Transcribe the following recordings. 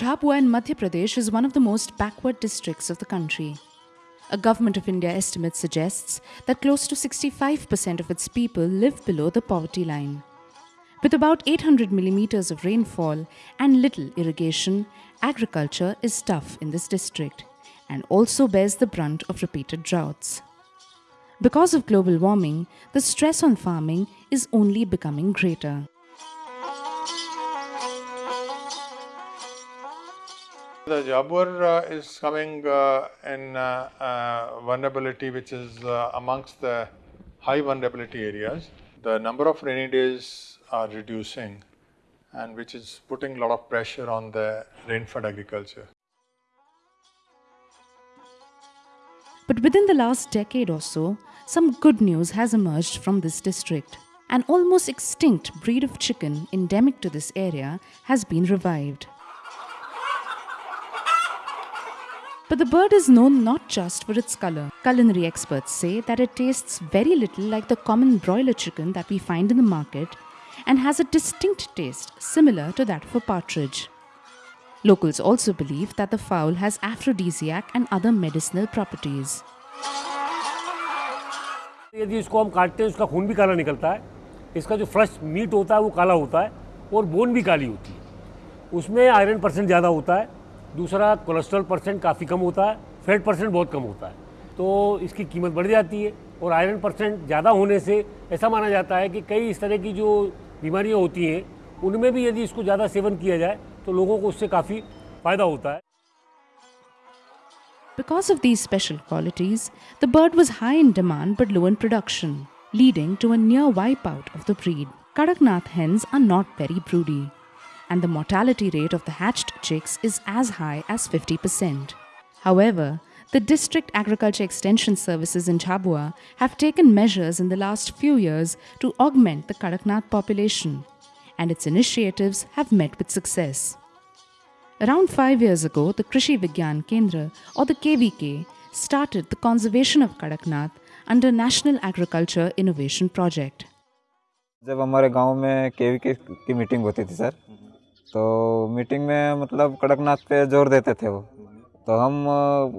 Jhabua in Madhya Pradesh is one of the most backward districts of the country. A Government of India estimate suggests that close to 65% of its people live below the poverty line. With about 800 millimeters of rainfall and little irrigation, agriculture is tough in this district and also bears the brunt of repeated droughts. Because of global warming, the stress on farming is only becoming greater. The Jhabua uh, is coming uh, in uh, vulnerability, which is amongst the high vulnerability areas. The number of rainy days are reducing, and which is putting a lot of pressure on the rain-fed agriculture. But within the last decade or so, some good news has emerged from this district. An almost extinct breed of chicken endemic to this area has been revived. But the bird is known not just for its color. Culinary experts say that it tastes very little like the common broiler chicken that we find in the market and has a distinct taste similar to that of a partridge. Locals also believe that the fowl has aphrodisiac and other medicinal properties. यदि इसको हम काटते हैं उसका खून भी काला निकलता है इसका जो फ्रेश मीट होता है वो काला होता है और बोन भी काली होती है उसमें आयरन परसेंट ज़्यादा होता है दूसरा कोलेस्ट्रॉल परसेंट काफ़ी कम होता है फैट परसेंट बहुत कम होता है तो इसकी कीमत बढ़ जाती है और आयरन परसेंट ज़्यादा होने से ऐसा माना जाता है कि कई इस तरह की जो बीमारियाँ होती हैं उनमें भी यदि इसको ज़्यादा सेवन किया जाए तो लोगों को उससे काफ़ी फ़ायदा होता है Because of these special qualities, the bird was high in demand but low in production, leading to a near wipeout of the breed. Kadaknath hens are not very broody, and the mortality rate of the hatched chicks is as high as 50%. However, the District Agriculture Extension Services in Jhabua have taken measures in the last few years to augment the Kadaknath population, and its initiatives have met with success. Around five years ago, the Krishi Vigyan Kendra, or the KVK, started the conservation of Kadaknath under National Agriculture Innovation Project. जब हमारे गांव में के की meeting होती थी sir तो meeting में मतलब कड़कनाथ पे ज़ोर देते थे वो। तो हम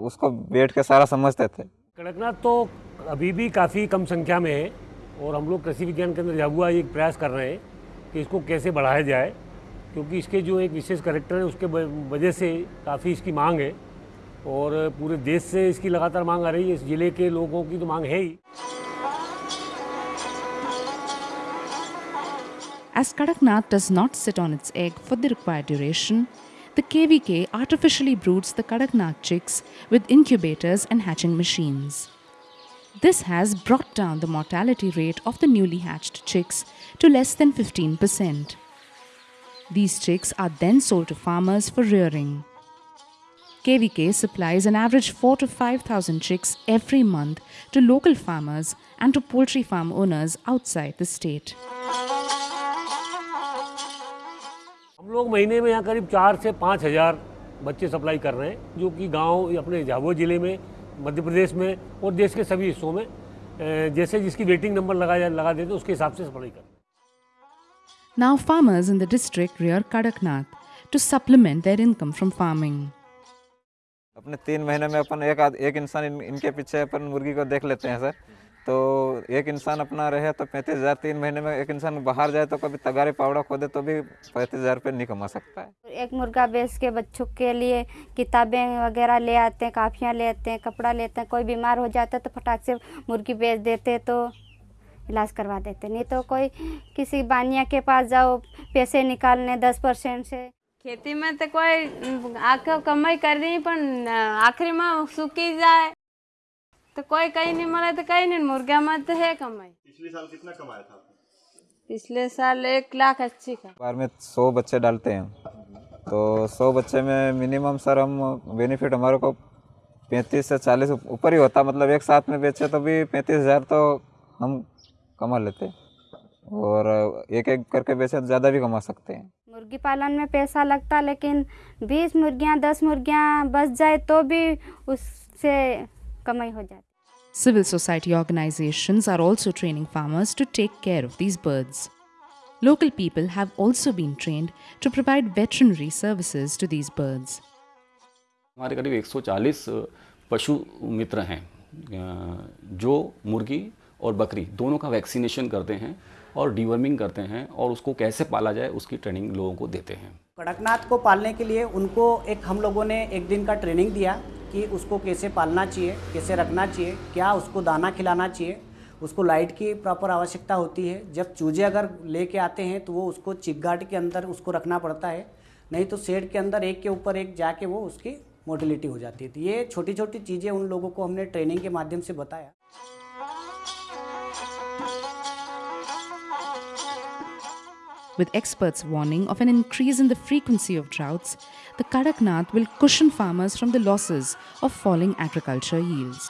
उसको बैठ के सारा समझते थे। कड़कनाथ तो अभी भी काफ़ी कम संख्या में है और हम लोग कृषि विज्ञान केंद्र जाबुआ एक प्रयास कर रहे हैं कि इसको कैसे बढ़ाया जाए, क्योंकि इसके जो एक विशेष करेक्टर है, उसके वजह से काफ़ी इसकी मांग है और पूरे देश से इसकी लगातार मांग आ रही है। इस ज़िले के लोगों की तो मांग है ही। As Kadaknath does not sit on its egg for the required duration, the KVK artificially broods the Kadaknath chicks with incubators and hatching machines. This has brought down the mortality rate of the newly hatched chicks to less than 15%. These chicks are then sold to farmers for rearing. KVK supplies an average 4 to 5,000 chicks every month to local farmers and to poultry farm owners outside the state. हम लोग महीने में यहाँ करीब चार से पाँच हज़ार बच्चे सप्लाई कर रहे हैं जो कि गाँव अपने झाबुआ ज़िले में मध्य प्रदेश में और देश के सभी हिस्सों में जैसे जिसकी वेटिंग नंबर लगा लगा देते उसके हिसाब से सप्लाई करते Now farmers in the district rear Kadaknath to supplement their income from farming. अपने तीन महीने में अपन एक आद, एक इंसान इन, इनके पीछे अपन मुर्गी को देख लेते हैं सर तो एक इंसान अपना रहे तो पैंतीस हज़ार तीन महीने में एक इंसान बाहर जाए तो कभी तगारी पावड़ा खोदे तो भी पैंतीस हज़ार रुपये नहीं कमा सकता है। एक मुर्गा बेच के बच्चों के लिए किताबें वगैरह ले आते हैं काफियाँ ले आते हैं कपड़ा लेते हैं कोई बीमार हो जाता है तो फटाक से मुर्गी बेच देते तो इलाज करवा देते नहीं तो कोई किसी बानिया के पास जाओ पैसे निकालने दस परसेंट से। खेती में तो कोई आखिर कमाई कर रही पर आखिरी में सूखी जाए। तो कोई कहीं नहीं मरा तो कहीं नहीं मुर्गा में तो है कमाई। पिछले साल कितना कमाया था पिछले साल एक लाख अच्छी का। बार में सौ बच्चे डालते हैं। तो सौ बच्चे में मिनिमम सर हम बेनिफिट हमारे को पैंतीस से चालीस ऊपर ही होता। मतलब एक साथ में बेचे तो भी पैंतीस हज़ार तो हम कमा लेते और एक एक करके बेचे तो ज़्यादा भी कमा सकते हैं। मुर्गी पालन में पैसा लगता लेकिन बीस मुर्गियाँ दस मुर्गियाँ बच जाए तो भी उससे कमाई हो जाती civil society organization are also training farmers to take care of these birds local people have also been train to provide veterinary services to these birds हमारे करीब 140 पशु मित्र हैं जो मुर्गी और बकरी दोनों का वैक्सीनेशन करते हैं। और डीवर्मिंग करते हैं और उसको कैसे पाला जाए, उसकी ट्रेनिंग लोगों को देते हैं। कड़कनाथ को पालने के लिए उनको एक, हम लोगों ने एक दिन का ट्रेनिंग दिया कि उसको कैसे पालना चाहिए, कैसे रखना चाहिए, क्या उसको दाना खिलाना चाहिए, उसको लाइट की प्रॉपर आवश्यकता होती है। जब चूजे अगर लेके आते हैं तो वो उसको चिकगाट के अंदर उसको रखना पड़ता है। नहीं तो शेड के अंदर एक के ऊपर एक जाके वो उसकी मोटिलिटी हो जाती है। तो ये छोटी छोटी चीज़ें उन लोगों को हमने ट्रेनिंग के माध्यम से बताया। With experts warning of an increase in the frequency of droughts, the Kadaknath will cushion farmers from the losses of falling agriculture yields.